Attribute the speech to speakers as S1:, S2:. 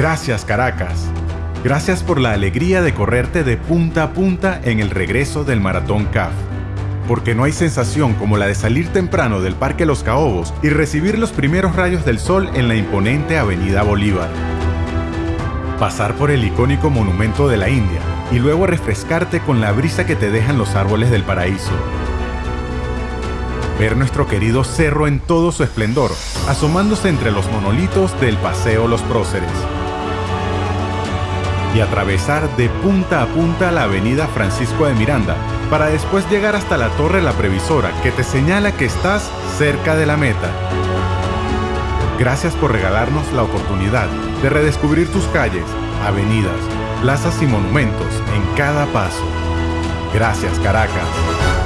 S1: Gracias Caracas. Gracias por la alegría de correrte de punta a punta en el regreso del Maratón CAF. Porque no hay sensación como la de salir temprano del Parque Los Caobos y recibir los primeros rayos del sol en la imponente Avenida Bolívar. Pasar por el icónico Monumento de la India y luego refrescarte con la brisa que te dejan los árboles del paraíso. Ver nuestro querido cerro en todo su esplendor, asomándose entre los monolitos del Paseo Los Próceres y atravesar de punta a punta la avenida Francisco de Miranda, para después llegar hasta la Torre La Previsora, que te señala que estás cerca de la meta. Gracias por regalarnos la oportunidad de redescubrir tus calles, avenidas, plazas y monumentos en cada paso. Gracias Caracas.